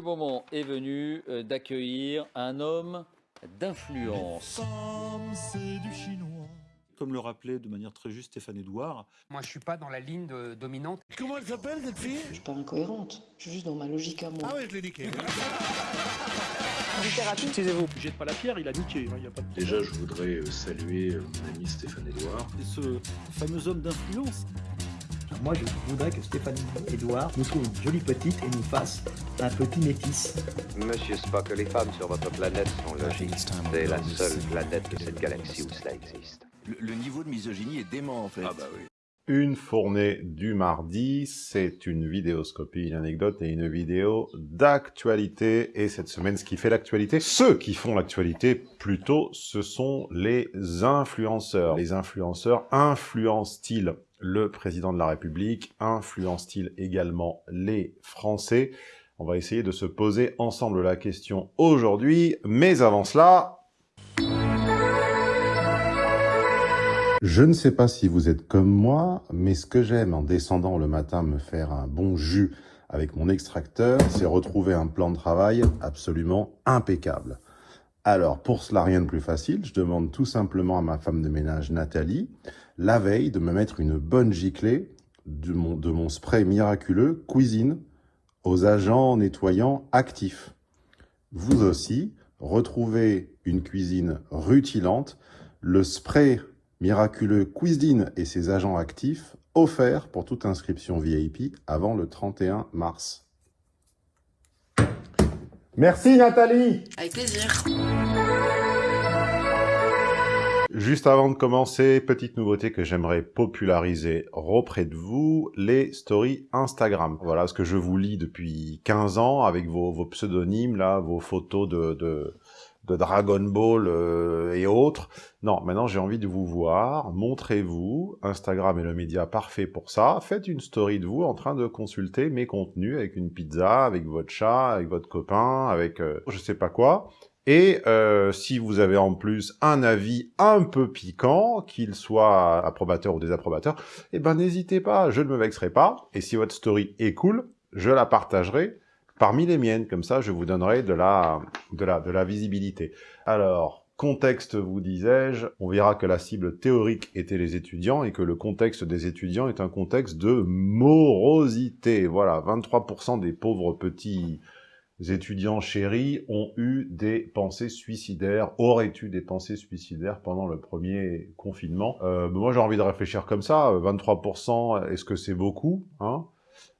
le moment est venu euh, d'accueillir un homme d'influence? Comme le rappelait de manière très juste Stéphane Edouard. Moi, je suis pas dans la ligne de- dominante. Comment elle s'appelle cette fille? Je suis pas incohérente, je suis juste dans ma logique à moi. Ah ouais, je l'ai niqué. Excusez-vous, jette pas la pierre, il a niqué, il y a pas de Déjà, je voudrais euh, saluer euh, mon ami Stéphane Edouard. Et ce fameux homme d'influence. Moi, je voudrais que Stéphanie Edouard nous trouve une jolie petite et nous fasse un petit métis. Monsieur Spock, les femmes sur votre planète sont logiques. C'est la seule planète de cette galaxie où cela existe. Le, le niveau de misogynie est dément en fait. Ah bah oui. Une fournée du mardi, c'est une vidéoscopie, une anecdote et une vidéo d'actualité. Et cette semaine, ce qui fait l'actualité, ceux qui font l'actualité, plutôt, ce sont les influenceurs. Les influenceurs influencent-ils le président de la République Influencent-ils également les Français? On va essayer de se poser ensemble la question aujourd'hui. Mais avant cela, Je ne sais pas si vous êtes comme moi, mais ce que j'aime en descendant le matin me faire un bon jus avec mon extracteur, c'est retrouver un plan de travail absolument impeccable. Alors, pour cela, rien de plus facile, je demande tout simplement à ma femme de ménage Nathalie, la veille, de me mettre une bonne giclée de mon, spray miraculeux cuisine aux agents nettoyants actifs. Vous aussi, retrouvez une cuisine rutilante, le spray miraculeux Cuisine et ses agents actifs offerts pour toute inscription VIP avant le 31 mars. Merci Nathalie Avec plaisir. Juste avant de commencer, petite nouveauté que j'aimerais populariser auprès de vous, les stories Instagram. Voilà ce que je vous lis depuis 15 ans avec vos, pseudonymes, là, vos photos de Dragon Ball euh, et autres. Non, maintenant j'ai envie de vous voir, montrez-vous, Instagram est le média parfait pour ça, faites une story de vous en train de consulter mes contenus avec une pizza, avec votre chat, avec votre copain, avec euh, je sais pas quoi. Et euh, si vous avez en plus un avis un peu piquant, qu'il soit approbateur ou désapprobateur, eh ben n'hésitez pas, je ne me vexerai pas. Et si votre story est cool, je la partagerai parmi les miennes, comme ça je vous donnerai de la, de la, de la visibilité. Alors, contexte vous disais-je, on verra que la cible théorique était les étudiants et que le contexte des étudiants est un contexte de morosité. Voilà, 23% des pauvres petits étudiants chéris ont eu des pensées suicidaires, auraient eu des pensées suicidaires pendant le premier confinement? Euh, moi j'ai envie de réfléchir comme ça, 23%, est-ce que c'est beaucoup hein?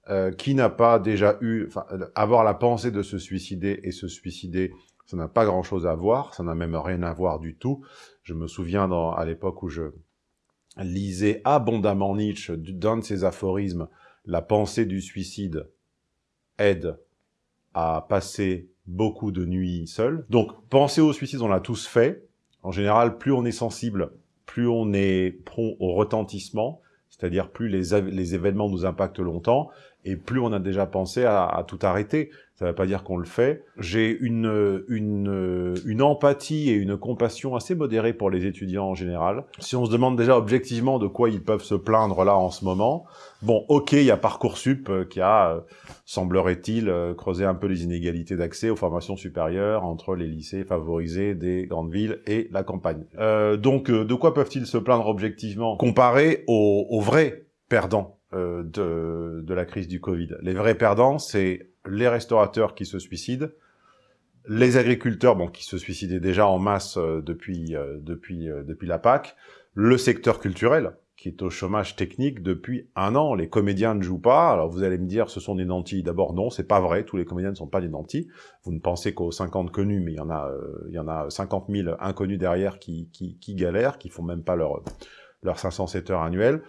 Euh, qui n'a pas déjà eu, avoir la pensée de se suicider et se suicider, ça n'a pas grand-chose à voir, ça n'a même rien à voir du tout. Je me souviens dans, à l'époque où je lisais abondamment Nietzsche, d'un de ses aphorismes, la pensée du suicide aide à passer beaucoup de nuits seul. Donc, penser au suicide, on l'a tous fait. En général, plus on est sensible, plus on est prompt au retentissement, c'est-à-dire plus les, les événements nous impactent longtemps, et plus on a déjà pensé à, tout arrêter. Ça ne veut pas dire qu'on le fait. J'ai une, une, une empathie et une compassion assez modérée pour les étudiants en général. Si on se demande déjà objectivement de quoi ils peuvent se plaindre là en ce moment, bon, ok, il y a Parcoursup euh, qui a, euh, semblerait-il, euh, creusé un peu les inégalités d'accès aux formations supérieures entre les lycées favorisés des grandes villes et la campagne. Euh, donc, de quoi peuvent-ils se plaindre objectivement? Comparé aux, aux vrais perdants euh, de, de la crise du Covid. Les vrais perdants, c'est les restaurateurs qui se suicident, les agriculteurs, bon, qui se suicidaient déjà en masse euh, depuis euh, depuis depuis la PAC, le secteur culturel qui est au chômage technique depuis un an. Les comédiens ne jouent pas. Alors vous allez me dire, ce sont des nantis. D'abord, non, c'est pas vrai. Tous les comédiens ne sont pas des nantis. Vous ne pensez qu'aux 50 connus, mais il y en a, il y en a 50 000 inconnus derrière qui, qui, qui galèrent, qui font même pas leur leurs 507 heures annuelles.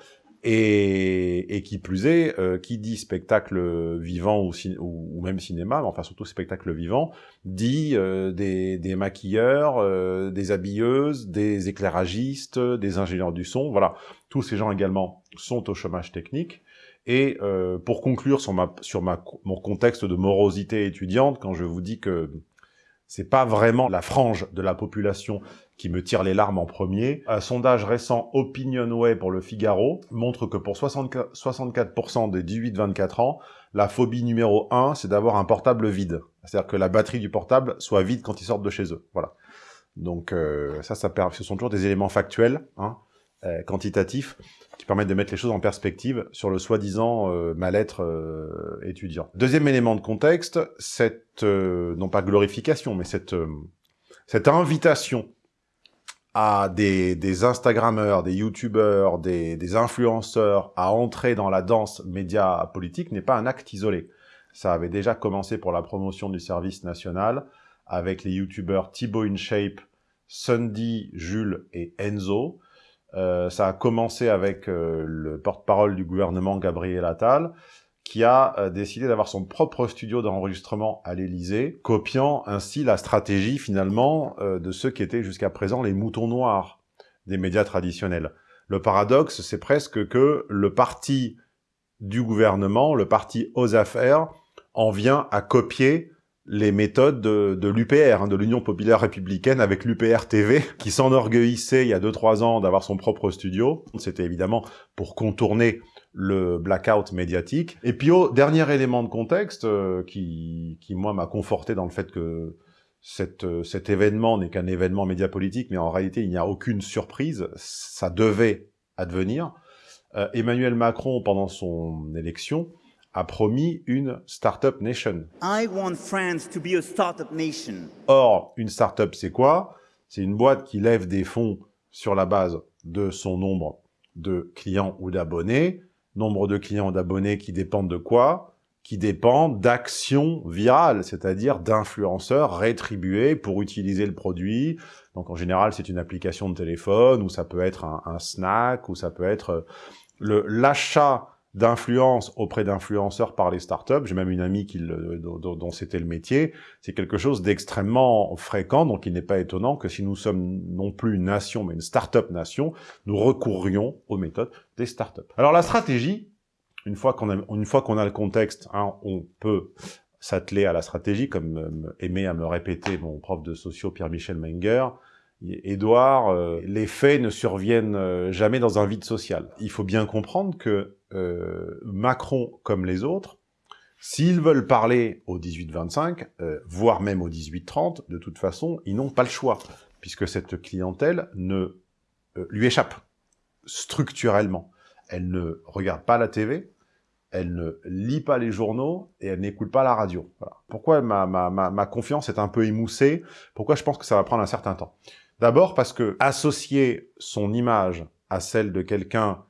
Et, et qui plus est, euh, qui dit spectacle vivant ou, ou, ou, même cinéma, mais enfin surtout spectacle vivant, dit euh, des, des, maquilleurs, euh, des habilleuses, des éclairagistes, des ingénieurs du son, voilà. Tous ces gens également sont au chômage technique. Et euh, pour conclure sur, ma, sur ma, mon contexte de morosité étudiante, quand je vous dis que c'est pas vraiment la frange de la population qui me tire les larmes en premier. Un sondage récent Opinionway pour le Figaro montre que pour 64% des 18-24 ans, la phobie numéro 1, c'est d'avoir un portable vide. C'est-à-dire que la batterie du portable soit vide quand ils sortent de chez eux. Voilà. Donc euh, ça, ça ce sont toujours des éléments factuels, hein, euh, quantitatifs, qui permettent de mettre les choses en perspective sur le soi-disant euh, mal-être euh, étudiant. Deuxième élément de contexte, cette, euh, non pas glorification, mais cette, euh, cette invitation à des, des Instagrammeurs, des YouTubeurs, des, des influenceurs à entrer dans la danse média politique n'est pas un acte isolé. Ça avait déjà commencé pour la promotion du service national avec les YouTubeurs Thibaut InShape, Sundy, Jules et Enzo. Euh, ça a commencé avec euh, le porte-parole du gouvernement, Gabriel Attal, qui a euh, décidé d'avoir son propre studio d'enregistrement à l'Élysée, copiant ainsi la stratégie, finalement, euh, de ceux qui étaient jusqu'à présent les moutons noirs des médias traditionnels. Le paradoxe, c'est presque que le parti du gouvernement, le parti aux affaires, en vient à copier les méthodes de, de l'UPR, hein, de l'Union Populaire Républicaine, avec l'UPR TV, qui s'enorgueillissait il y a 2-3 ans d'avoir son propre studio. C'était évidemment pour contourner le blackout médiatique. Et puis, au dernier élément de contexte, euh, qui, qui, moi, m'a conforté dans le fait que cette, euh, cet événement n'est qu'un événement médiapolitique, mais en réalité, il n'y a aucune surprise, ça devait advenir. Euh, Emmanuel Macron, pendant son élection, a promis une Startup Nation. I want France to be a startup nation. Or, une startup, c'est quoi? C'est une boîte qui lève des fonds sur la base de son nombre de clients ou d'abonnés. Nombre de clients ou d'abonnés qui dépendent de quoi? Qui dépendent d'actions virales, c'est-à-dire d'influenceurs rétribués pour utiliser le produit. Donc en général, c'est une application de téléphone, ou ça peut être un, un snack, ou ça peut être le l'achat d'influence auprès d'influenceurs par les startups. J'ai même une amie qui le, dont, c'était le métier. C'est quelque chose d'extrêmement fréquent, donc il n'est pas étonnant que si nous sommes non plus une nation, mais une startup nation, nous recourrions aux méthodes des startups. Alors la stratégie, une fois qu'on a, une fois qu'on a le contexte, hein, on peut s'atteler à la stratégie, comme euh, aimait à me répéter mon prof de socio Pierre-Michel Menger, Édouard, euh, les faits ne surviennent euh, jamais dans un vide social. Il faut bien comprendre que euh, Macron, comme les autres, s'ils veulent parler au 18-25, euh, voire même au 18-30, de toute façon, ils n'ont pas le choix, puisque cette clientèle ne euh, lui échappe structurellement. Elle ne regarde pas la TV, elle ne lit pas les journaux et elle n'écoute pas la radio. Pourquoi ma, ma, ma, ma confiance est un peu émoussée? Pourquoi je pense que ça va prendre un certain temps? D'abord parce que associer son image à celle de quelqu'un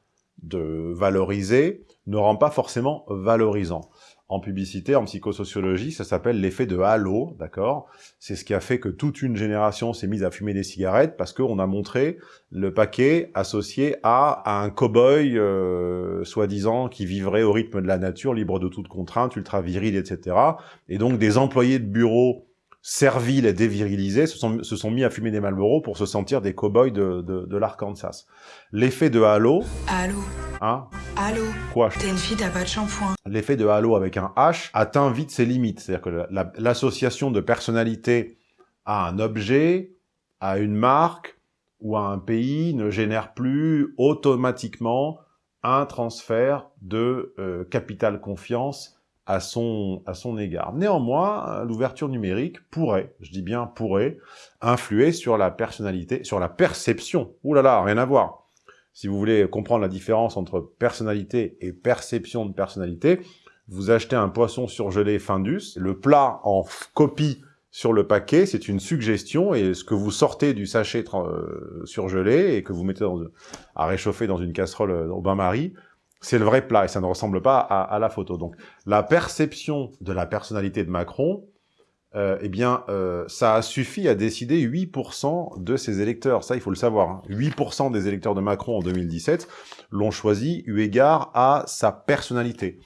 de valoriser ne rend pas forcément valorisant. En publicité, en psychosociologie, ça s'appelle l'effet de halo, d'accord? C'est ce qui a fait que toute une génération s'est mise à fumer des cigarettes parce qu'on a montré le paquet associé à, un cow-boy euh, soi-disant qui vivrait au rythme de la nature, libre de toute contrainte, ultra viril, etc. Et donc des employés de bureau serviles et dévirilisés se sont, se sont mis à fumer des Marlboro pour se sentir des cow-boys de, de, de l'Arkansas. L'effet de halo... Halo. Hein? Halo. Quoi? T'es une fille, t'as pas de shampoing. L'effet de halo avec un H atteint vite ses limites. C'est-à-dire que l'association la, de personnalité à un objet, à une marque ou à un pays ne génère plus automatiquement un transfert de euh, capital confiance à son, égard. Néanmoins, l'ouverture numérique pourrait, je dis bien pourrait, influer sur la personnalité, sur la perception. Ouh là là, rien à voir. Si vous voulez comprendre la différence entre personnalité et perception de personnalité, vous achetez un poisson surgelé Findus, le plat en copie sur le paquet, c'est une suggestion, et ce que vous sortez du sachet euh, surgelé et que vous mettez à réchauffer dans une casserole au bain-marie, c'est le vrai plat et ça ne ressemble pas à, à, la photo. Donc la perception de la personnalité de Macron, euh, eh bien, euh, ça a suffi à décider 8% de ses électeurs. Ça, il faut le savoir. Hein. 8% des électeurs de Macron en 2017 l'ont choisi eu égard à sa personnalité.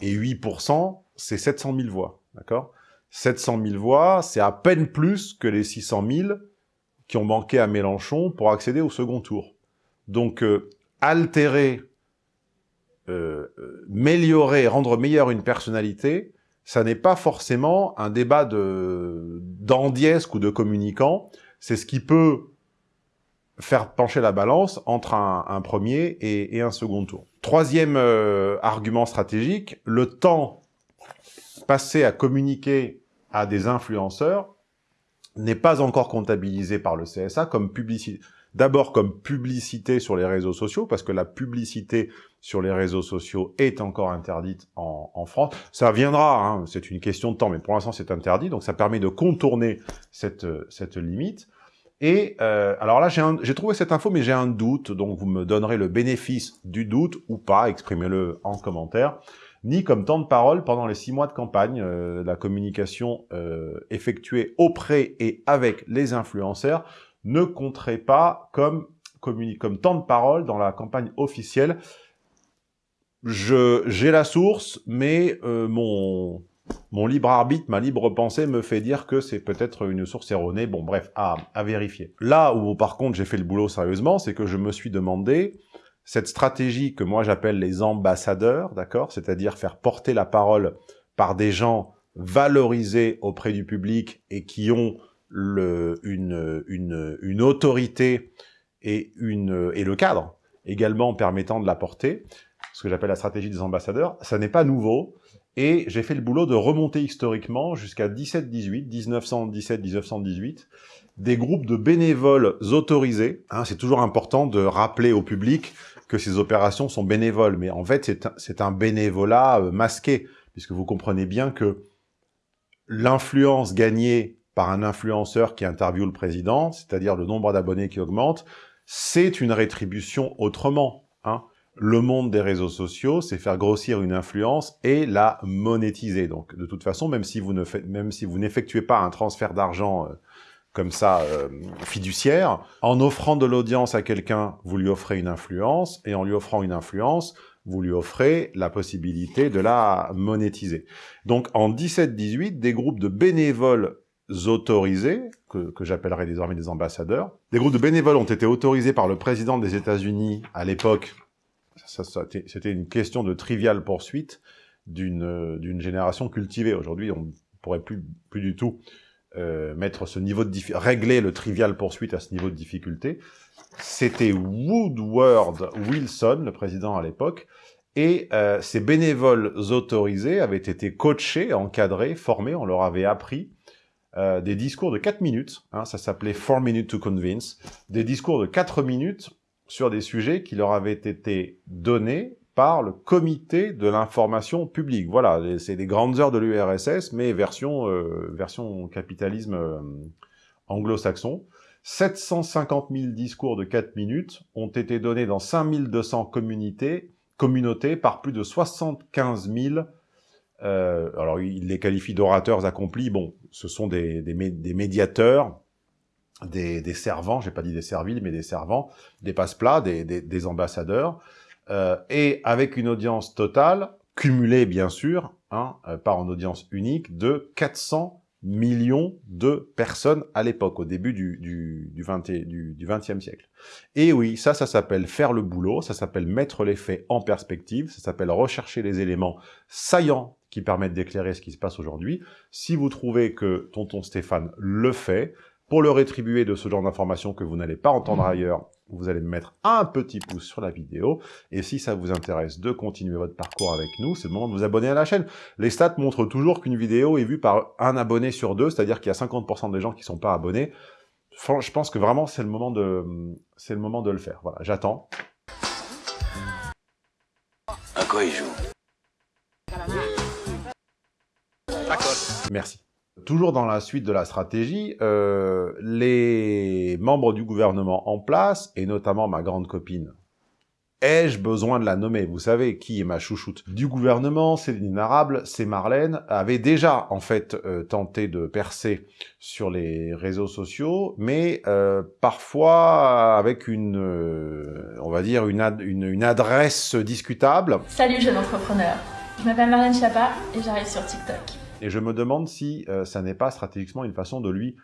Et 8%, c'est 700 000 voix. D'accord? 700 000 voix, c'est à peine plus que les 600 000 qui ont manqué à Mélenchon pour accéder au second tour. Donc, euh, altérer euh, améliorer, rendre meilleure une personnalité, ça n'est pas forcément un débat de d'andiesque ou de communicants, c'est ce qui peut faire pencher la balance entre un, premier et, un second tour. Troisième euh, argument stratégique, le temps passé à communiquer à des influenceurs n'est pas encore comptabilisé par le CSA comme publicité. D'abord comme publicité sur les réseaux sociaux, parce que la publicité sur les réseaux sociaux est encore interdite en, France. Ça viendra, hein, c'est une question de temps, mais pour l'instant c'est interdit, donc ça permet de contourner cette, cette limite. Et euh, alors là, j'ai trouvé cette info, mais j'ai un doute, donc vous me donnerez le bénéfice du doute ou pas, exprimez-le en commentaire, ni comme temps de parole pendant les six mois de campagne, euh, la communication euh, effectuée auprès et avec les influenceurs ne compterait pas comme, comme temps de parole dans la campagne officielle. J'ai la source, mais mon mon libre arbitre, ma libre pensée me fait dire que c'est peut-être une source erronée. Bon, bref, à, à vérifier. Là où, par contre, j'ai fait le boulot sérieusement, c'est que je me suis demandé cette stratégie que moi j'appelle les ambassadeurs, d'accord? C'est-à-dire faire porter la parole par des gens valorisés auprès du public et qui ont le, une, une, une autorité et, une, et le cadre également permettant de la porter, ce que j'appelle la stratégie des ambassadeurs, ça n'est pas nouveau, et j'ai fait le boulot de remonter historiquement jusqu'à 17-18, 1917-1918, des groupes de bénévoles autorisés. Hein, c'est toujours important de rappeler au public que ces opérations sont bénévoles, mais en fait c'est un, bénévolat euh, masqué, puisque vous comprenez bien que l'influence gagnée par un influenceur qui interviewe le président, c'est-à-dire le nombre d'abonnés qui augmente, c'est une rétribution autrement. Hein le monde des réseaux sociaux, c'est faire grossir une influence et la monétiser. Donc, de toute façon, même si vous ne faites, même si vous n'effectuez pas un transfert d'argent euh, comme ça euh, fiduciaire, en offrant de l'audience à quelqu'un, vous lui offrez une influence, et en lui offrant une influence, vous lui offrez la possibilité de la monétiser. Donc, en 17-18, des groupes de bénévoles autorisés, que, que j'appellerai désormais des ambassadeurs, des groupes de bénévoles ont été autorisés par le président des États-Unis à l'époque c'était une question de triviale poursuite d'une génération cultivée. Aujourd'hui, on ne pourrait plus, plus du tout euh, mettre ce niveau de régler le trivial poursuite à ce niveau de difficulté. C'était Woodward Wilson, le président à l'époque, et euh, ces bénévoles autorisés avaient été coachés, encadrés, formés, on leur avait appris euh, des discours de 4 minutes, hein, ça s'appelait 4 minutes to convince, des discours de 4 minutes sur des sujets qui leur avaient été donnés par le comité de l'information publique. Voilà, c'est des grandes heures de l'URSS, mais version, euh, version capitalisme euh, anglo-saxon. 750 000 discours de 4 minutes ont été donnés dans 5200 communautés, communautés par plus de 75 000 euh, alors, il les qualifie d'orateurs accomplis. Bon, ce sont des, des, des médiateurs, des, des servants, j'ai pas dit des serviles, mais des servants, des passe-plats, des, des, ambassadeurs, euh, et avec une audience totale, cumulée bien sûr, hein, euh, par en audience unique, de 400 millions de personnes à l'époque, au début du, du, du, 20, du, du 20e siècle. Et oui, ça, ça s'appelle faire le boulot, ça s'appelle mettre les faits en perspective, ça s'appelle rechercher les éléments saillants qui permettent d'éclairer ce qui se passe aujourd'hui. Si vous trouvez que tonton Stéphane le fait, pour le rétribuer de ce genre d'informations que vous n'allez pas entendre mmh. ailleurs, vous allez me mettre un petit pouce sur la vidéo. Et si ça vous intéresse de continuer votre parcours avec nous, c'est le moment de vous abonner à la chaîne. Les stats montrent toujours qu'une vidéo est vue par un abonné sur deux, c'est-à-dire qu'il y a 50% des gens qui sont pas abonnés. Je pense que vraiment, c'est le moment de, c'est le moment de le faire. Voilà, j'attends. À quoi il joue? Merci. Toujours dans la suite de la stratégie, euh, les membres du gouvernement en place, et notamment ma grande copine, ai-je besoin de la nommer? Vous savez qui est ma chouchoute? Du gouvernement, Céline Arable, c'est Marlène, avait déjà en fait euh, tenté de percer sur les réseaux sociaux, mais euh, parfois avec une, on va dire, une, adresse discutable. Salut jeune entrepreneur, je m'appelle Marlène Chapa et j'arrive sur TikTok. Et je me demande si euh, ça n'est pas stratégiquement une façon de lui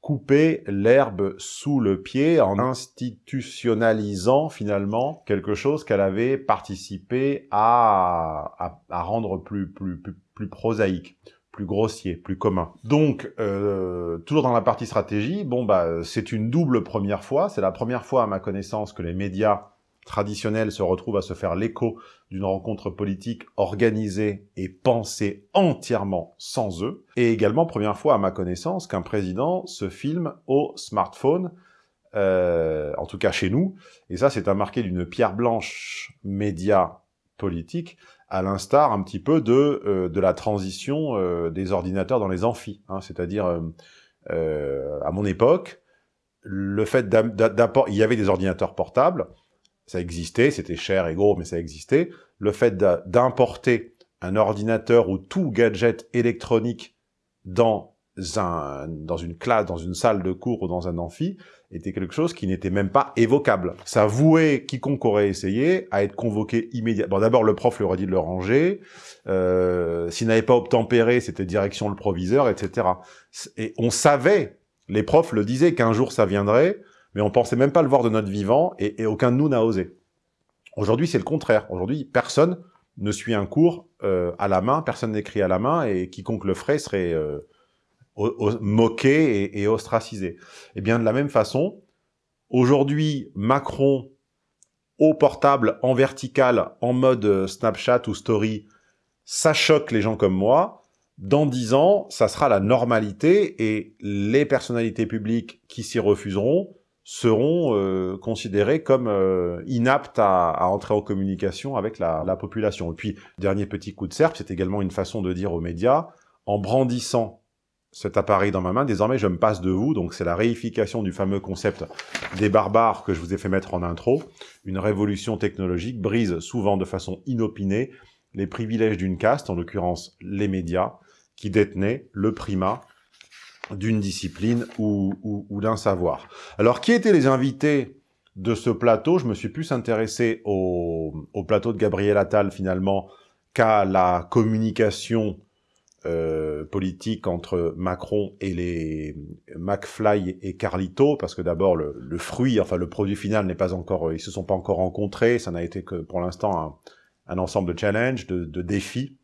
couper l'herbe sous le pied en institutionnalisant finalement quelque chose qu'elle avait participé à, rendre plus, plus, plus, plus prosaïque plus grossier, plus commun. Donc, euh, toujours dans la partie stratégie, bon bah c'est une double première fois. C'est la première fois à ma connaissance que les médias traditionnels se retrouvent à se faire l'écho d'une rencontre politique organisée et pensée entièrement sans eux. Et également, première fois à ma connaissance, qu'un président se filme au smartphone, euh, en tout cas chez nous. Et ça, c'est un marqué d'une pierre blanche média politique, à l'instar un petit peu de, euh, de la transition euh, des ordinateurs dans les amphis. Hein, C'est-à-dire, euh, euh, à mon époque, le fait d'apporter... Il y avait des ordinateurs portables, ça existait, c'était cher et gros, mais ça existait. Le fait d'importer un ordinateur ou tout gadget électronique dans, un, dans une classe, dans une salle de cours ou dans un amphi, était quelque chose qui n'était même pas évocable. Ça vouait quiconque aurait essayé à être convoqué immédiatement. Bon, d'abord, le prof lui aurait dit de le ranger. Euh, S'il n'avait pas obtempéré, c'était direction le proviseur, etc. Et on savait, les profs le disaient, qu'un jour ça viendrait, mais on pensait même pas le voir de notre vivant, et, et aucun de nous n'a osé. Aujourd'hui, c'est le contraire. Aujourd'hui, personne ne suit un cours euh, à la main, personne n'écrit à la main, et quiconque le ferait serait euh, moqué et, et ostracisé. Eh bien, de la même façon, aujourd'hui, Macron, au portable, en vertical, en mode euh, Snapchat ou Story, ça choque les gens comme moi. Dans dix ans, ça sera la normalité et les personnalités publiques qui s'y refuseront seront euh, considérés comme euh, inaptes à, à, entrer en communication avec la, la, population. Et puis, dernier petit coup de serpe, c'est également une façon de dire aux médias, en brandissant cet appareil dans ma main, désormais je me passe de vous, donc c'est la réification du fameux concept des barbares que je vous ai fait mettre en intro. Une révolution technologique brise souvent de façon inopinée les privilèges d'une caste, en l'occurrence les médias, qui détenaient le primat d'une discipline ou, ou, ou d'un savoir. Alors, qui étaient les invités de ce plateau? Je me suis plus intéressé au, au plateau de Gabriel Attal, finalement, qu'à la communication euh, politique entre Macron et les McFly et Carlito, parce que d'abord, le, le, fruit, enfin le produit final n'est pas encore... Ils se sont pas encore rencontrés, ça n'a été que pour l'instant un, un, ensemble de challenges, de, de défis.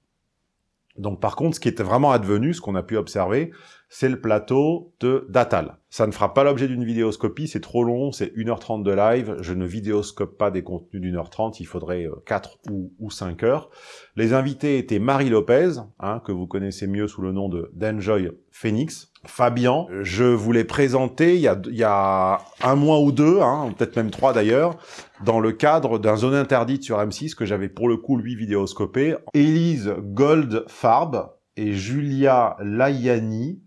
Donc par contre, ce qui était vraiment advenu, ce qu'on a pu observer, c'est le plateau de d'Atal. Ça ne fera pas l'objet d'une vidéoscopie, c'est trop long, c'est 1h30 de live, je ne vidéoscope pas des contenus d'une heure 30, il faudrait 4 euh, ou, ou 5 heures. Les invités étaient Marie Lopez, hein, que vous connaissez mieux sous le nom de d'Enjoy Phoenix, Fabian, je vous l'ai présenté il y, a, il y a, un mois ou deux, hein, peut-être même trois d'ailleurs, dans le cadre d'un zone interdite sur M6 que j'avais pour le coup lui vidéoscopé. Élise Goldfarb et Julia Layani,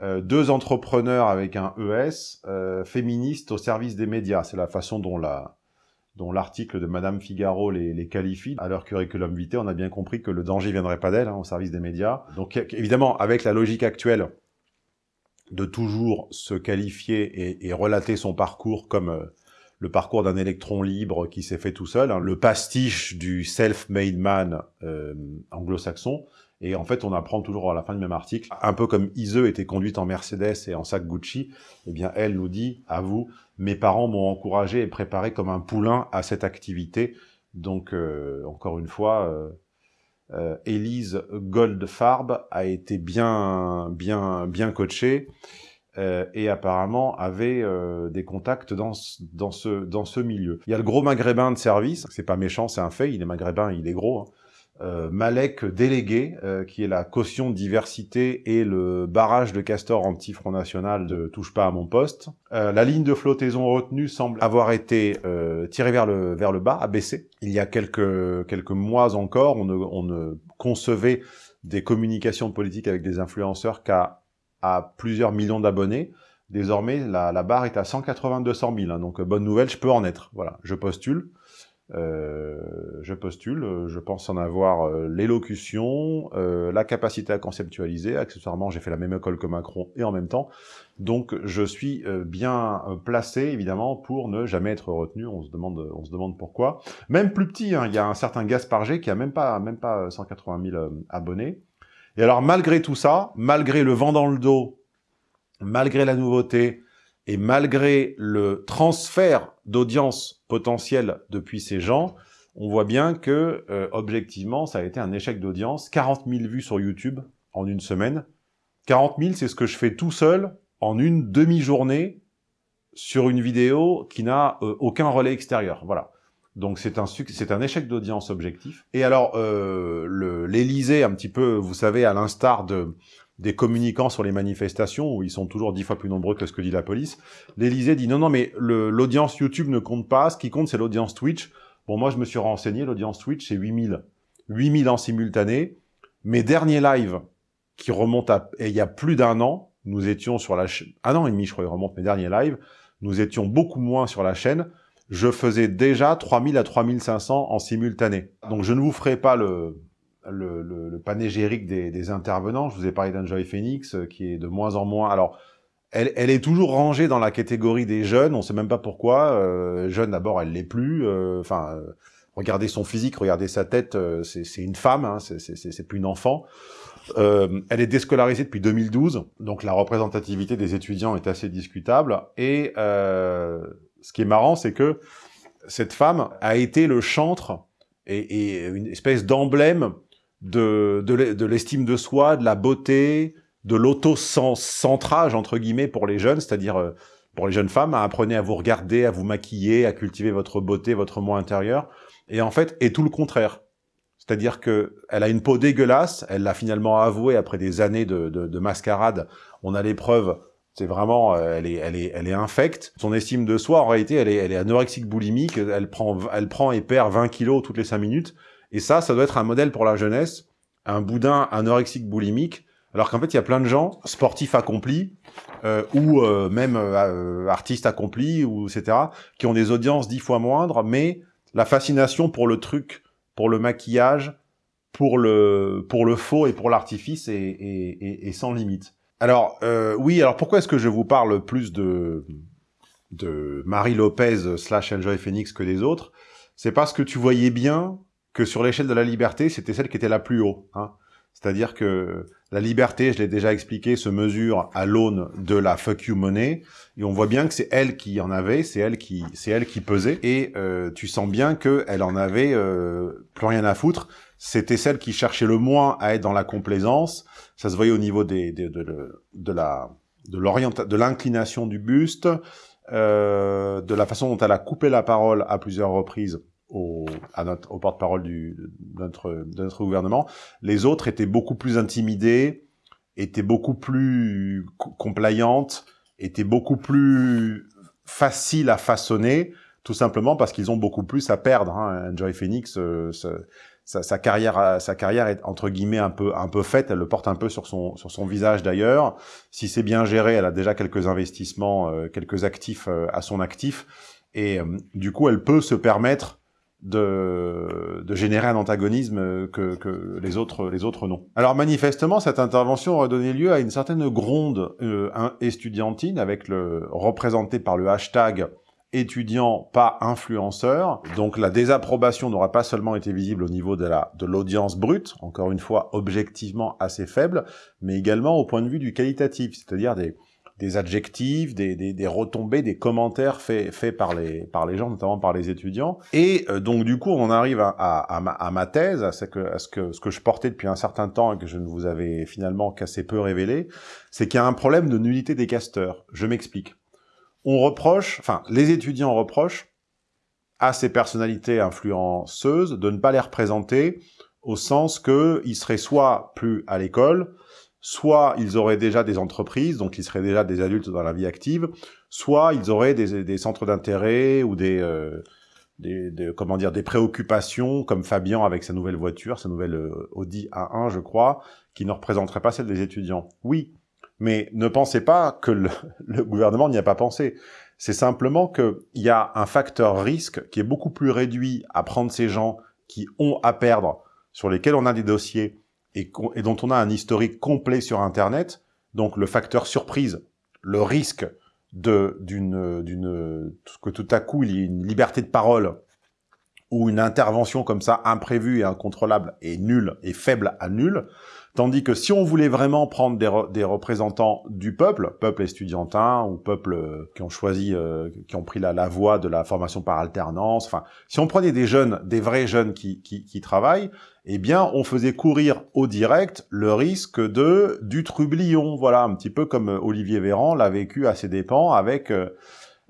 euh, deux entrepreneurs avec un ES, euh, féministes au service des médias. C'est la façon dont la dont l'article de Madame Figaro les, les, qualifie. À leur curriculum vitae, on a bien compris que le danger viendrait pas d'elle, hein, au service des médias. Donc évidemment, avec la logique actuelle de toujours se qualifier et, et relater son parcours comme euh, le parcours d'un électron libre qui s'est fait tout seul, hein, le pastiche du self-made man euh, anglo-saxon, et en fait, on apprend toujours à la fin du même article, un peu comme Ise était conduite en Mercedes et en sac Gucci, eh bien, elle nous dit, à vous, mes parents m'ont encouragé et préparé comme un poulain à cette activité. Donc, euh, encore une fois, euh, euh, Élise Goldfarb a été bien, bien, bien coachée euh, et apparemment avait euh, des contacts dans, dans, ce, dans ce milieu. Il y a le gros maghrébin de service, c'est pas méchant, c'est un fait, il est maghrébin, il est gros, hein euh, Malek délégué, euh, qui est la caution diversité et le barrage de castor anti-Front National de Touche pas à mon poste. Euh, la ligne de flottaison retenue semble avoir été euh, tirée vers le, vers le bas, abaissée. Il y a quelques, quelques mois encore, on ne, on ne concevait des communications politiques avec des influenceurs qu'à à plusieurs millions d'abonnés. Désormais, la, la, barre est à 180-200 000, hein, donc bonne nouvelle, je peux en être. Voilà, je postule. Euh, je postule, je pense en avoir euh, l'élocution, euh, la capacité à conceptualiser, accessoirement j'ai fait la même école que Macron et en même temps, donc je suis euh, bien euh, placé évidemment pour ne jamais être retenu, on se demande, on se demande pourquoi. Même plus petit, hein, il y a un certain Gaspard G qui a même pas, même pas 180 000 abonnés, et alors malgré tout ça, malgré le vent dans le dos malgré la nouveauté et malgré le transfert d'audience potentielle depuis ces gens, on voit bien que, euh, objectivement, ça a été un échec d'audience. 40 000 vues sur YouTube en une semaine. 40 000, c'est ce que je fais tout seul en une demi-journée sur une vidéo qui n'a euh, aucun relais extérieur. Voilà. Donc c'est un un échec d'audience objectif. Et alors euh, l'Élysée, un petit peu, vous savez, à l'instar de des communicants sur les manifestations, où ils sont toujours dix fois plus nombreux que ce que dit la police, l'Élysée dit non, non, mais l'audience YouTube ne compte pas, ce qui compte, c'est l'audience Twitch. Bon, moi, je me suis renseigné, l'audience Twitch, c'est 8000. 8000 en simultané. Mes derniers lives, qui remontent à... Et il y a plus d'un an, nous étions sur la chaîne... Un an et demi, je crois, ils remontent mes derniers lives. Nous étions beaucoup moins sur la chaîne je faisais déjà 3000 à 3500 en simultané. Donc je ne vous ferai pas le, le, le, panégérique des, des, intervenants. Je vous ai parlé d'Enjoy Phoenix, euh, qui est de moins en moins... Alors, elle, elle, est toujours rangée dans la catégorie des jeunes, on sait même pas pourquoi. Euh, jeune, d'abord, elle l'est plus. Euh, enfin, euh, regardez son physique, regardez sa tête, c'est une femme, hein, c'est plus une enfant. elle est déscolarisée depuis 2012, donc la représentativité des étudiants est assez discutable. Et ce qui est marrant, c'est que cette femme a été le chantre et, une espèce d'emblème de, de l'estime de soi, de la beauté, de l'auto-centrage, entre guillemets, pour les jeunes, c'est-à-dire euh, pour les jeunes femmes, apprenez à vous regarder, à vous maquiller, à cultiver votre beauté, votre moi intérieur, et en fait, est tout le contraire. C'est-à-dire que elle a une peau dégueulasse, elle l'a finalement avoué après des années de, de, de mascarade, on a les preuves c'est vraiment, euh, elle est, elle est, elle est infecte. Son estime de soi, en réalité, elle est, elle est anorexique boulimique. Elle prend, elle prend et perd 20 kilos toutes les 5 minutes. Et ça, ça doit être un modèle pour la jeunesse. Un boudin anorexique boulimique. Alors qu'en fait, il y a plein de gens, sportifs accomplis, euh, ou euh, même artistes accomplis, ou etc., qui ont des audiences dix fois moindres, mais la fascination pour le truc, pour le maquillage, pour le, pour le faux et pour l'artifice est, est, est, est sans limite. Alors, euh, oui, alors pourquoi est-ce que je vous parle plus de, de Marie Lopez slash Enjoy Phoenix que des autres? C'est parce que tu voyais bien que sur l'échelle de la liberté, c'était celle qui était la plus haut. Hein. C'est-à-dire que la liberté, je l'ai déjà expliqué, se mesure à l'aune de la fuck you money, et on voit bien que c'est elle qui en avait, c'est elle qui, c'est elle qui pesait, et euh, tu sens bien que elle en avait euh, plus rien à foutre. C'était celle qui cherchait le moins à être dans la complaisance, ça se voyait au niveau des, de, de, la de l'orientation, de l'inclination du buste, euh, de la façon dont elle a coupé la parole à plusieurs reprises à notre, au porte-parole de notre, de notre gouvernement. Les autres étaient beaucoup plus intimidés, étaient beaucoup plus complayantes, étaient beaucoup plus faciles à façonner, tout simplement parce qu'ils ont beaucoup plus à perdre. Hein. Joy Phoenix, euh, sa, carrière, euh, sa carrière est entre guillemets un peu un peu faite. Elle le porte un peu sur son sur son visage d'ailleurs. Si c'est bien géré, elle a déjà quelques investissements, euh, quelques actifs euh, à son actif, et du coup, elle peut se permettre de, de générer un antagonisme que, que les autres les autres non. Alors manifestement, cette intervention aurait donné lieu à une certaine gronde euh, estudiantine avec le représenté par le hashtag étudiant, pas influenceur. Donc la désapprobation n'aura pas seulement été visible au niveau de la de l'audience brute, encore une fois objectivement assez faible, mais également au point de vue du qualitatif, c'est-à-dire des, des adjectifs, des, des, des, retombées, des commentaires faits, par, les, par les gens, notamment par les étudiants. Et euh, donc du coup, on arrive à, à, ma, à ma, thèse, à, ce que, à ce, que, ce que je portais depuis un certain temps et que je ne vous avais finalement qu'assez peu révélé, c'est qu'il y a un problème de nullité des casteurs. Je m'explique on reproche, enfin, les étudiants reprochent à ces personnalités influenceuses de ne pas les représenter au sens qu'ils seraient soit plus à l'école, soit ils auraient déjà des entreprises, donc ils seraient déjà des adultes dans la vie active, soit ils auraient des, centres d'intérêt ou euh, des, comment dire des préoccupations comme Fabien avec sa nouvelle voiture, sa nouvelle euh, Audi A1 je crois, qui ne représenterait pas celle des étudiants. Oui, mais ne pensez pas que le, gouvernement n'y a pas pensé. C'est simplement qu'il y a un facteur risque qui est beaucoup plus réduit à prendre ces gens qui ont à perdre, sur lesquels on a des dossiers et, dont on a un historique complet sur Internet. Donc le facteur surprise, le risque de d'une que tout à coup il y ait une liberté de parole où une intervention comme ça, imprévue et incontrôlable, est nulle et faible à nulle. Tandis que si on voulait vraiment prendre des, représentants du peuple, peuple estudiantin ou peuple euh, qui ont choisi, euh, qui ont pris la, la, voie de la formation par alternance, enfin, si on prenait des jeunes, des vrais jeunes qui, qui, travaillent, eh bien, on faisait courir au direct le risque de du trublion, voilà, un petit peu comme Olivier Véran l'a vécu à ses dépens avec... Euh,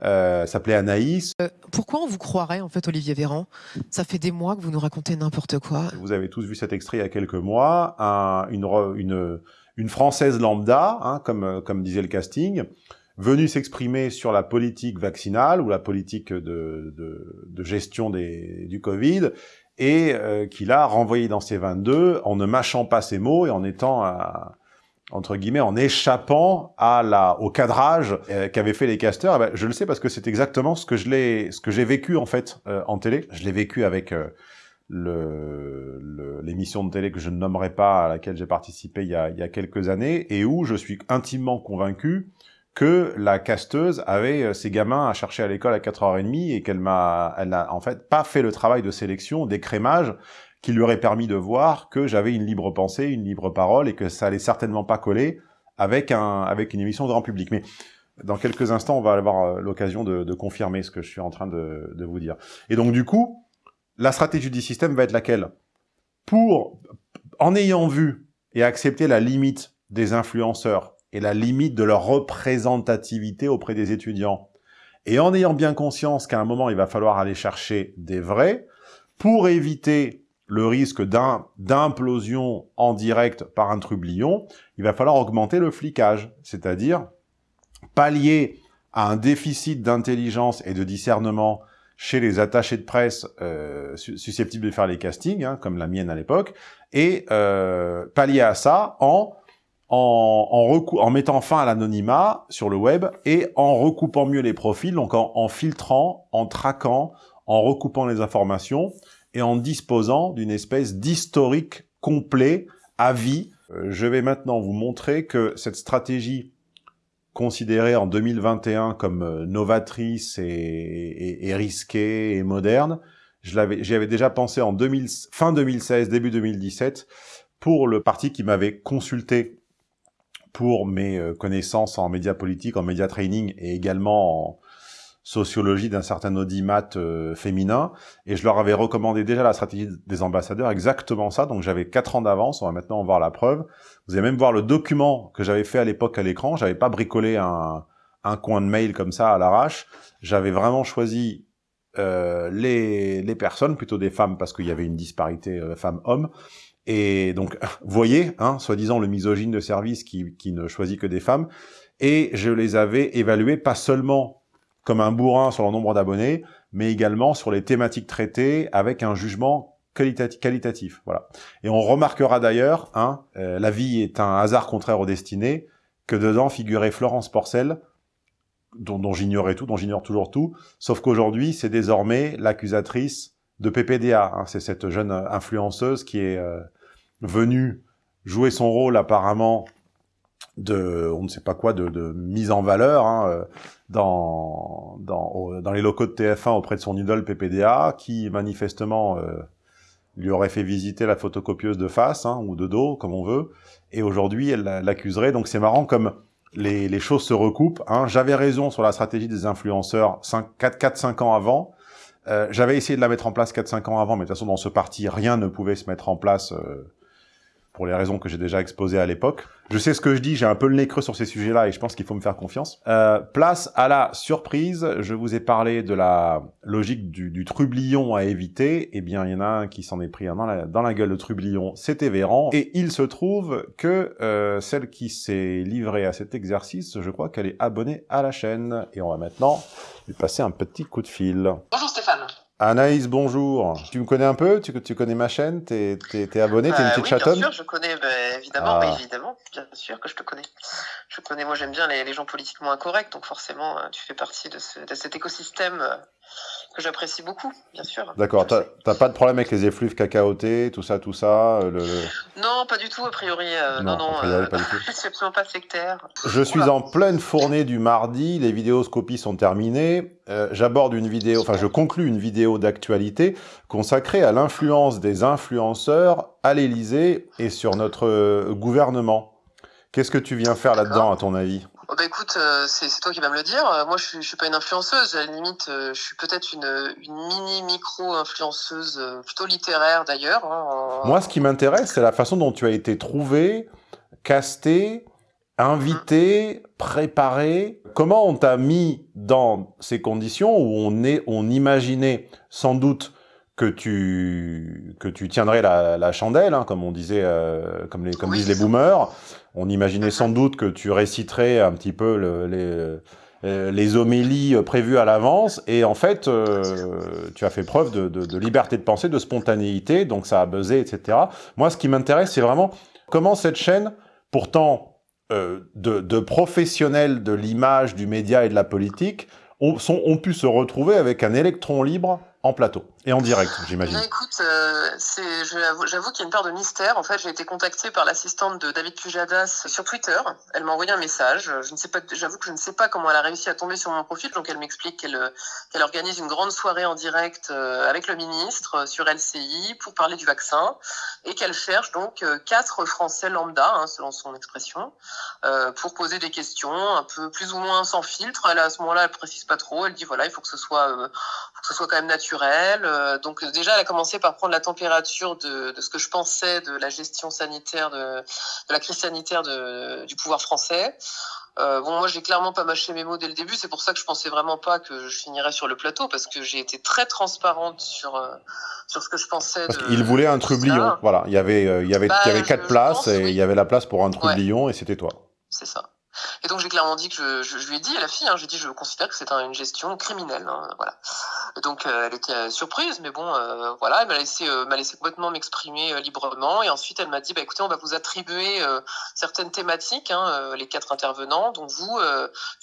euh, s'appelait Anaïs. Euh, pourquoi on vous croirait, en fait, Olivier Véran? Ça fait des mois que vous nous racontez n'importe quoi. Vous avez tous vu cet extrait il y a quelques mois. Un, une, une, une, Française lambda, hein, comme, comme disait le casting, venue s'exprimer sur la politique vaccinale ou la politique de, de, de gestion des, du Covid, et euh, qui l'a renvoyé dans ses 22 en ne mâchant pas ses mots et en étant... À, entre guillemets, en échappant à la, au cadrage euh, qu'avaient fait les casteurs, eh ben, je le sais parce que c'est exactement ce que j'ai vécu en fait euh, en télé. Je l'ai vécu avec euh, le, l'émission de télé que je ne nommerai pas, à laquelle j'ai participé il y, a, il y a quelques années, et où je suis intimement convaincu que la casteuse avait ses gamins à chercher à l'école à 4h30 et qu'elle m'a, elle n'a en fait pas fait le travail de sélection, d'écrémage, qui lui aurait permis de voir que j'avais une libre pensée, une libre parole, et que ça allait certainement pas coller avec, un, avec une émission grand public. Mais dans quelques instants, on va avoir euh, l'occasion de, de, confirmer ce que je suis en train de, de, vous dire. Et donc du coup, la stratégie du système va être laquelle? Pour, en ayant vu et accepté la limite des influenceurs et la limite de leur représentativité auprès des étudiants, et en ayant bien conscience qu'à un moment, il va falloir aller chercher des vrais, pour éviter le risque d'implosion en direct par un trublion, il va falloir augmenter le flicage, c'est-à-dire pallier à un déficit d'intelligence et de discernement chez les attachés de presse euh, susceptibles de faire les castings, hein, comme la mienne à l'époque, et euh, pallier à ça en, en, en, en mettant fin à l'anonymat sur le web et en recoupant mieux les profils, donc en, en filtrant, en traquant, en recoupant les informations, et en disposant d'une espèce d'historique complet à vie. Euh, je vais maintenant vous montrer que cette stratégie considérée en 2021 comme euh, novatrice et, et, risquée et moderne, j'y avais déjà pensé en 2000, fin 2016, début 2017, pour le parti qui m'avait consulté pour mes euh, connaissances en médias politiques, en média training et également en, sociologie d'un certain audimat euh, féminin, et je leur avais recommandé déjà la stratégie des ambassadeurs, exactement ça, donc j'avais quatre ans d'avance, on va maintenant en voir la preuve. Vous allez même voir le document que j'avais fait à l'époque à l'écran, j'avais pas bricolé un, un coin de mail comme ça à l'arrache, j'avais vraiment choisi euh, les, les personnes, plutôt des femmes, parce qu'il y avait une disparité euh, femmes-hommes, et donc, voyez, hein, soi-disant le misogyne de service qui, qui ne choisit que des femmes, et je les avais évaluées pas seulement comme un bourrin sur le nombre d'abonnés, mais également sur les thématiques traitées avec un jugement qualitatif. Voilà. Et on remarquera d'ailleurs, hein, euh, la vie est un hasard contraire aux destinées, que dedans figurait Florence Porcel, dont, dont j'ignorais tout, dont j'ignore toujours tout, sauf qu'aujourd'hui, c'est désormais l'accusatrice de PPDA. Hein, c'est cette jeune influenceuse qui est euh, venue jouer son rôle apparemment de, on ne sait pas quoi, de, de mise en valeur hein, euh, dans, dans, dans, les locaux de TF1 auprès de son idole PPDA, qui manifestement euh, lui aurait fait visiter la photocopieuse de face, hein, ou de dos, comme on veut, et aujourd'hui elle l'accuserait. Donc c'est marrant comme les, les, choses se recoupent. Hein. J'avais raison sur la stratégie des influenceurs 4-5 ans avant. Euh, J'avais essayé de la mettre en place 4-5 ans avant, mais de toute façon dans ce parti, rien ne pouvait se mettre en place euh, pour les raisons que j'ai déjà exposées à l'époque. Je sais ce que je dis, j'ai un peu le nez creux sur ces sujets-là et je pense qu'il faut me faire confiance. Euh, place à la surprise, je vous ai parlé de la logique du, du trublion à éviter. Eh bien, il y en a un qui s'en est pris dans la, dans la gueule, de trublion, c'était Véran. Et il se trouve que euh, celle qui s'est livrée à cet exercice, je crois qu'elle est abonnée à la chaîne. Et on va maintenant lui passer un petit coup de fil. Bonjour Stéphane Anaïs, bonjour. Tu me connais un peu? Tu, tu connais ma chaîne? T'es es, abonné? T'es une euh, petite oui, chatonne? Bien sûr, je connais, bah, évidemment, ah. évidemment, bien sûr que je te connais. je connais, moi j'aime bien les, les, gens politiquement incorrects, donc forcément tu fais partie de, ce, de cet écosystème que j'apprécie beaucoup, bien sûr. D'accord, t'as pas de problème avec les effluves cacaotés, tout ça, tout ça le... Non, pas du tout, a priori. Euh, non, non, priori, pas du tout. je suis absolument pas sectaire. Je suis en pleine fournée du mardi, les vidéoscopies sont terminées. Euh, J'aborde une vidéo, enfin je conclus une vidéo d'actualité consacrée à l'influence des influenceurs à l'Élysée et sur notre euh, gouvernement. Qu'est-ce que tu viens faire là-dedans, à ton avis? Oh bah écoute, euh, c'est toi qui vas me le dire. Euh, moi, je suis, suis pas une influenceuse. À la limite, euh, je suis peut-être une, une mini micro influenceuse, plutôt littéraire d'ailleurs. Hein, Moi, ce qui m'intéresse, c'est la façon dont tu as été trouvé, casté, invité, préparé. Comment on t'a mis dans ces conditions où on est, on imaginait sans doute que tu que tu tiendrais la, la chandelle, hein, comme on disait, comme les comme disent les boomers. On imaginait sans doute que tu réciterais un petit peu le, les, euh, les homélies prévues à l'avance, et en fait, euh, tu as fait preuve de, de, de, liberté de pensée, de spontanéité, donc ça a buzzé, etc. Moi, ce qui m'intéresse, c'est vraiment comment cette chaîne, pourtant euh, de, de professionnels de l'image, du média et de la politique, ont, sont, ont pu se retrouver avec un électron libre plateau et en direct, j'imagine. Écoute, euh, j'avoue qu'il y a une part de mystère. En fait, j'ai été contactée par l'assistante de David Pujadas sur Twitter. Elle m'a envoyé un message. J'avoue que je ne sais pas comment elle a réussi à tomber sur mon profil. Donc, elle m'explique qu'elle qu'elle organise une grande soirée en direct euh, avec le ministre euh, sur LCI pour parler du vaccin et qu'elle cherche donc euh, quatre Français lambda, hein, selon son expression, euh, pour poser des questions un peu plus ou moins sans filtre. À ce moment-là, elle précise pas trop. Elle dit voilà, il faut que ce soit, euh, faut que ce soit quand même naturel. Euh, donc déjà, elle a commencé par prendre la température de, de, ce que je pensais de la gestion sanitaire, de, de la crise sanitaire de, du pouvoir français. Euh, bon, moi, j'ai clairement pas mâché mes mots dès le début. C'est pour ça que je pensais vraiment pas que je finirais sur le plateau, parce que j'ai été très transparente sur euh, sur ce que je pensais. Parce qu'il voulait un trublion. Voilà, il y avait euh, il y avait bah, il y avait quatre places pense, et oui. il y avait la place pour un trublion ouais. et c'était toi. C'est ça. Et donc j'ai clairement dit que je, lui ai dit à la fille, hein, j'ai dit je considère que c'est un, une gestion criminelle, hein, voilà. Donc euh, elle était euh, surprise, mais bon, euh, voilà, elle m'a laissé complètement m'exprimer librement, et ensuite elle m'a dit, bah écoutez, on va vous attribuer certaines thématiques, hein, les quatre intervenants, donc vous,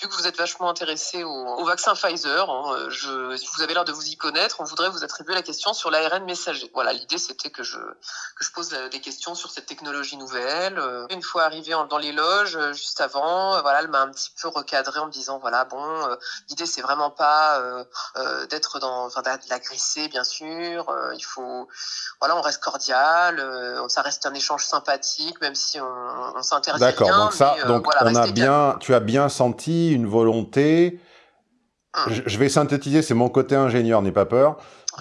vu que vous êtes vachement intéressé au, au, vaccin Pfizer, hein, je, vous avez l'air de vous y connaître, on voudrait vous attribuer la question sur l'ARN messager. Voilà, l'idée c'était que je que je pose des questions sur cette technologie nouvelle. Une fois arrivé dans les loges, juste avant voilà, elle m'a un petit peu recadré en me disant voilà, bon, euh, l'idée c'est vraiment pas euh, euh, d'être dans, enfin, d'agresser bien sûr. il faut, voilà, on reste cordial, ça reste un échange sympathique, même si on, on s'interdit. D'accord, donc ça, mais, donc voilà, on a bien, calme. tu as bien senti une volonté. Hum. Je, je vais synthétiser, c'est mon côté ingénieur, n'aie pas peur.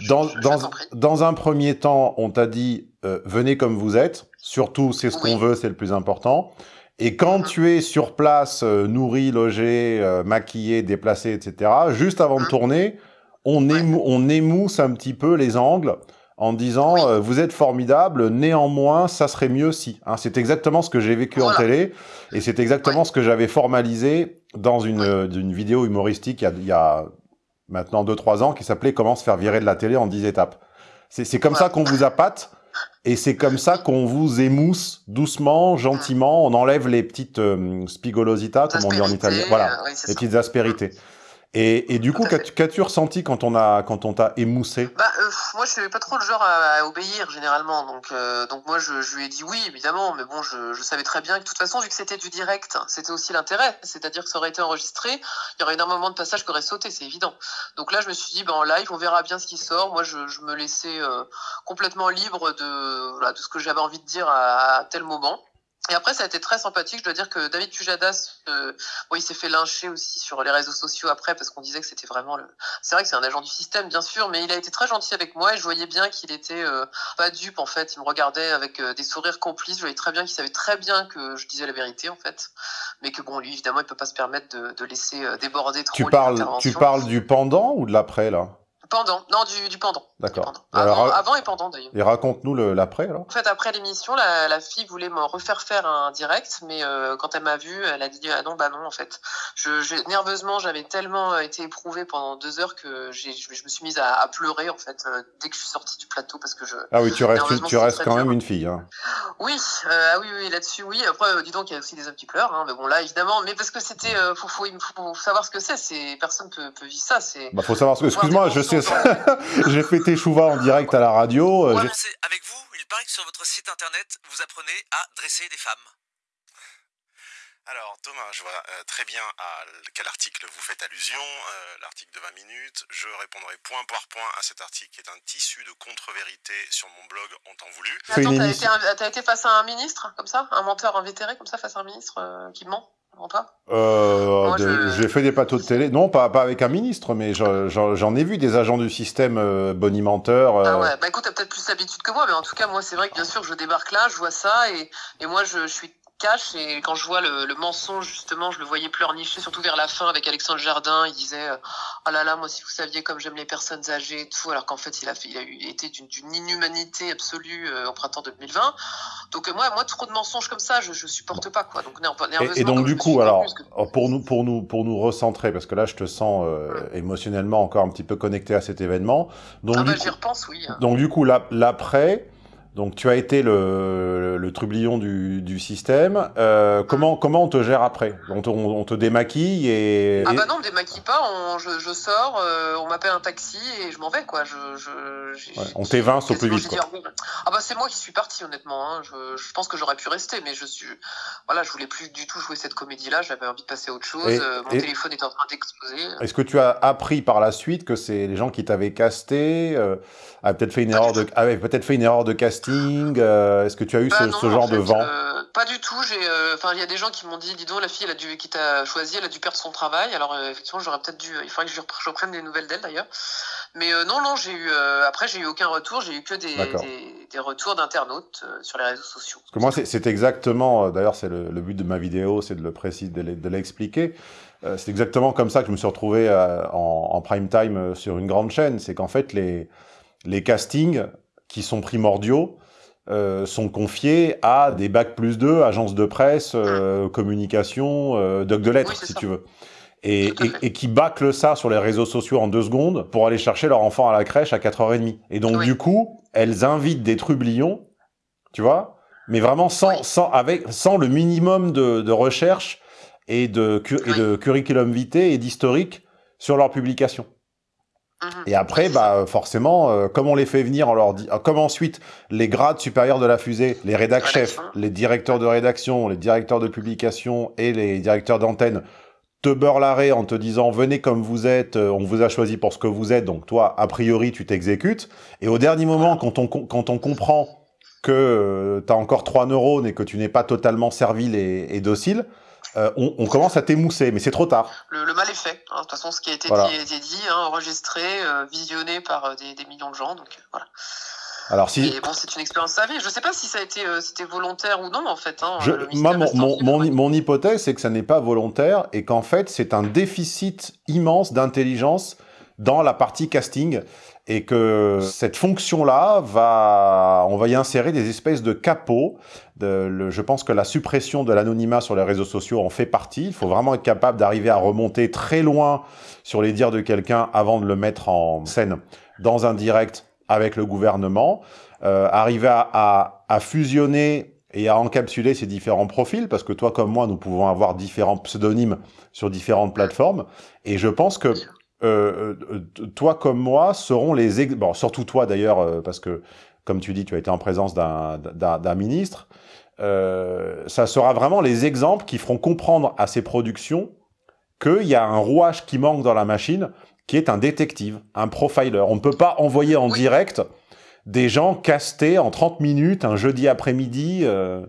Dans, je, dans, dans, un premier temps, on t'a dit euh, venez comme vous êtes. Surtout, c'est ce oui. qu'on veut, c'est le plus important. Et quand tu es sur place, euh, nourri, logé, euh, maquillé, déplacé, etc., juste avant de tourner, on, émou on, émousse un petit peu les angles en disant euh, vous êtes formidable, néanmoins, ça serait mieux si. Hein, c'est exactement ce que j'ai vécu voilà. en télé et c'est exactement ce que j'avais formalisé dans une, une vidéo humoristique il y a, il y a maintenant 2-3 ans qui s'appelait Comment se faire virer de la télé en 10 étapes. C'est comme ça qu'on vous appâte et c'est comme ça qu'on vous émousse doucement, gentiment. On enlève les petites euh, spigolositas, comme on dit en italien. Voilà, euh, oui, les petites aspérités. Et, et, du coup, qu'as-tu ressenti quand on a quand on t'a émoussé? Bah, euh, Moi, je suis pas trop le genre à, à obéir généralement, donc euh, donc moi, je, je, lui ai dit oui, évidemment, mais bon, je, je, savais très bien que de toute façon, vu que c'était du direct, c'était aussi l'intérêt, c'est-à-dire que ça aurait été enregistré, il y aurait énormément de passages qui auraient sauté, c'est évident. Donc là, je me suis dit, ben en live, on verra bien ce qui sort. Moi, je, je me laissais euh, complètement libre de voilà, de ce que j'avais envie de dire à, à tel moment. Et après, ça a été très sympathique. Je dois dire que David Pujadas, euh, bon, il s'est fait lyncher aussi sur les réseaux sociaux après parce qu'on disait que c'était vraiment le. C'est vrai que c'est un agent du système, bien sûr, mais il a été très gentil avec moi et je voyais bien qu'il était euh, pas dupe en fait. Il me regardait avec euh, des sourires complices. Je voyais très bien qu'il savait très bien que je disais la vérité en fait, mais que bon, lui évidemment, il peut pas se permettre de, de laisser euh, déborder trop. Tu parles, tu parles du pendant ou de l'après là? Pendant, non, du, du pendant. D'accord. Avant, alors, avant et pendant d'ailleurs. Et raconte-nous le- l'après, alors. En fait, après l'émission, la, la fille voulait me refaire faire un direct, mais euh, quand elle m'a vu, elle a dit ah non, bah non, en fait. Je, je- nerveusement, j'avais tellement euh, été éprouvée pendant deux heures que j'ai, je, je me suis mise à, à pleurer en fait euh, dès que je suis sortie du plateau parce que je. Ah oui, tu restes, tu restes quand même une fille. Hein. Oui, euh, ah oui, oui, là-dessus, oui. Après, euh, dis donc, il y a aussi des hommes qui pleurent, hein, mais bon, là, évidemment, mais parce que c'était, euh, faut, faut, faut savoir ce que c'est. C'est personne peut, peut vivre ça. C'est. Bah, faut savoir ce que... Excuse-moi, je sais ça. J'ai fait tes chouvas en direct à la radio. euh, avec vous, il paraît que sur votre site internet, vous apprenez à dresser des femmes. Alors Thomas, je vois euh, très bien à quel article vous faites allusion, euh, l'article de 20 minutes. Je répondrai point par point à cet article qui est un tissu de contre-vérité sur mon blog en temps voulu. Attends, t'as été, émission. un- t'as été face à un ministre, comme ça Un menteur invétéré, comme ça, face à un ministre euh, qui ment? Euh, Moi, de- je- J'ai fait des plateaux de télé. Non, pas, pas avec un ministre, mais je- j'en j'en ai vu des agents du système euh, bonimenteurs. euh, Ah ouais, bah écoute, t'as peut-être plus l'habitude que moi, mais en tout cas, moi, c'est vrai que bien sûr, je débarque là, je vois ça, et, et moi, je, je suis et quand je vois le, le mensonge, justement, je le voyais pleurnicher, surtout vers la fin, avec Alexandre Jardin, il disait, euh, oh là là, moi, si vous saviez comme j'aime les personnes âgées et tout, alors qu'en fait, il a, fait, il a eu, été d'une inhumanité absolue euh, au printemps 2020. Donc, euh, moi, moi, trop de mensonges comme ça, je, je supporte pas, quoi. Donc, Et, et donc du coup, alors, que- pour nous, pour nous, pour nous recentrer, parce que là, je te sens euh, émotionnellement encore un petit peu connecté à cet événement. Donc ah bah, coup, j'y repense, oui. donc du coup, la- l'après, donc tu as été le, le trublion du, du système. Euh, comment, comment on te gère après? On te, on, on te démaquille et, Ah bah non, on me démaquille pas, on, je, je sors, euh, on m'appelle un taxi et je m'en vais quoi. Je, je, j'ai- ouais, on t'évince au plus vite. dit Quoi. Ah bah c'est moi qui suis parti honnêtement. Hein. Je, je pense que j'aurais pu rester, mais je suis, voilà, je voulais plus du tout jouer cette comédie-là. J'avais envie de passer à autre chose. Et- euh, mon et- téléphone était en train d'exploser. Est-ce que tu as appris par la suite que c'est les gens qui t'avaient casté euh, avaient peut-être fait une erreur de avaient peut-être fait une erreur de casting euh, Est-ce que tu as eu Bah ce, non, ce en genre de vent euh, Pas du tout. Euh, enfin, il y a des gens qui m'ont dit, dis donc, la fille, elle a dû, qui t'a choisi, elle a dû perdre son travail. Alors effectivement, j'aurais peut-être dû, il faudrait que je, repre- je reprenne des nouvelles d'elle d'ailleurs. Mais non, non, j'ai eu, après, j'ai eu aucun retour. J'ai eu que des, des, des retours d'internautes sur les réseaux sociaux. Parce que moi, c'est- exactement, d'ailleurs, c'est le, le but de ma vidéo, c'est de le préciser, de l'expliquer. C'est exactement comme ça que je me suis retrouvé en, en prime time sur une grande chaîne. C'est qu'en fait, les, les castings qui sont primordiaux euh, sont confiés à des bacs plus 2, agences de presse, euh, communication, euh, doc de lettres, Oui, si ça. tu veux. Et, et, et qui bâclent ça sur les réseaux sociaux en deux secondes pour aller chercher leur enfant à la crèche à 4h30. Et donc, Oui. du coup, elles invitent des trublions, tu vois, mais vraiment sans, sans, avec, sans le minimum de, de recherche et de, et de curriculum vitae et d'historique sur leur publication. Mhm. Et après, bah, forcément, euh, comme on les fait venir, on leur dit, euh, comme ensuite les grades supérieurs de la fusée, les rédac chefs, les directeurs de rédaction, les directeurs de publication et les directeurs d'antenne te beurrent l'arrêt en te disant venez comme vous êtes, euh, on vous a choisi pour ce que vous êtes, donc toi, a priori, tu t'exécutes. Et au dernier moment, quand on, quand on comprend que tu as encore trois neurones et que tu n'es pas totalement servile et, et docile, euh, on, on commence à t'émousser, mais c'est trop tard. Le, le mal est fait. hein. De toute façon, ce qui a été Voilà. dit hein, enregistré, euh, visionné par euh, des, des millions de gens. Donc voilà. Alors si, Et bon, c'est une expérience à. Je sais pas si ça a été, euh, c'était volontaire ou non en fait. Hein, Je- moi, mon, mon hypothèse, c'est que ça n'est pas volontaire et qu'en fait, c'est un déficit immense d'intelligence dans la partie casting et que cette fonction-là, va, on va y insérer des espèces de capots. De, le- je pense que la suppression de l'anonymat sur les réseaux sociaux en fait partie. Il faut vraiment être capable d'arriver à remonter très loin sur les dires de quelqu'un avant de le mettre en scène dans un direct avec le gouvernement. Euh, arriver à, à, à fusionner et à encapsuler ces différents profils, parce que toi comme moi, nous pouvons avoir différents pseudonymes sur différentes plateformes, et je pense que euh, euh, toi comme moi seront les... ex- Bon, surtout toi d'ailleurs, euh, parce que, comme tu dis, tu as été en présence d'un ministre, euh, ça sera vraiment les exemples qui feront comprendre à ces productions qu'il y a un rouage qui manque dans la machine, qui est un détective, un profiler. On ne peut pas envoyer en direct des gens castés en 30 minutes un jeudi après-midi euh,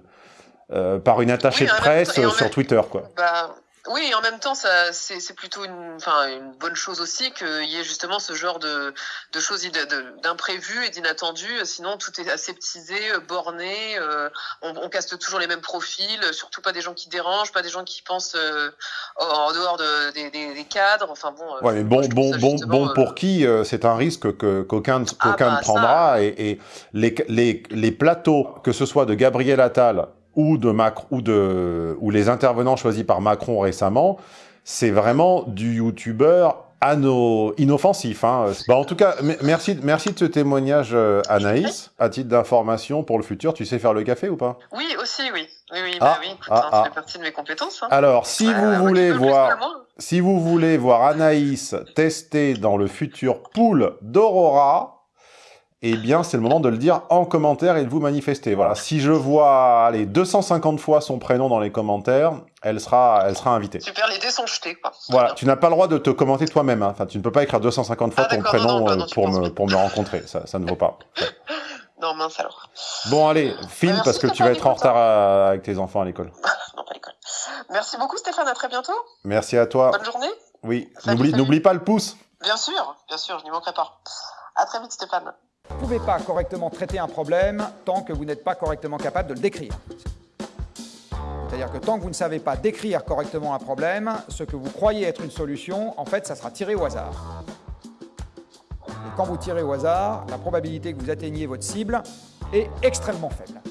par une attachée Oui, de presse sur même- Twitter. quoi. Bah, Oui, en même temps, ça, c'est, c'est plutôt une, enfin, une bonne chose aussi qu'il y ait justement ce genre de, de choses de- de- d'imprévues et d'inattendus. Sinon, tout est aseptisé, borné. euh, on, on caste toujours les mêmes profils, surtout pas des gens qui dérangent, pas des gens qui pensent euh, en dehors de, des, des- des cadres. Enfin bon. euh, Ouais, mais bon, bon, bon, bon euh, pour qui euh, c'est un risque que qu'aucun ne- qu'aucun ne bah, prendra et, et les, les, les plateaux, que ce soit de Gabriel Attal ou de Macron ou de ou les intervenants choisis par Macron récemment, c'est vraiment du youtubeur inoffensif. Hein. Bah, en tout cas, me- merci, merci de ce témoignage, euh, Anaïs. À titre d'information pour le futur, tu sais faire le café ou pas? Oui, aussi, oui. Oui, oui, Ah, bah oui. écoute, ah, hein, ah. Ça fait partie de mes compétences. hein. Alors, si vous voulez voir, si vous voulez voir Anaïs tester dans le futur pool d'Aurora, eh bien, c'est le moment de le dire en commentaire et de vous manifester. Voilà. Si je vois, allez, 250 fois son prénom dans les commentaires, elle sera, elle sera invitée. Super, les dés sont jetés, quoi. Voilà. Tu n'as pas le droit de te commenter toi-même. hein. Enfin, tu ne peux pas écrire 250 fois Ah, ton non, prénom non, euh, non, pour me, pour me rencontrer. Ça, ça ne vaut pas. Non, mince alors. Bon, allez, file Merci, parce que tu vas être en écoute, hein. retard à- avec tes enfants à l'école. Merci beaucoup, Stéphane. À très bientôt. Merci à toi. Bonne journée. Oui. N'oublie pas le pouce. Bien sûr, bien sûr, je n'y manquerai pas. À très vite, Stéphane. Vous ne pouvez pas correctement traiter un problème tant que vous n'êtes pas correctement capable de le décrire. C'est-à-dire que tant que vous ne savez pas décrire correctement un problème, ce que vous croyez être une solution, en fait, ça sera tiré au hasard. Et quand vous tirez au hasard, la probabilité que vous atteigniez votre cible est extrêmement faible.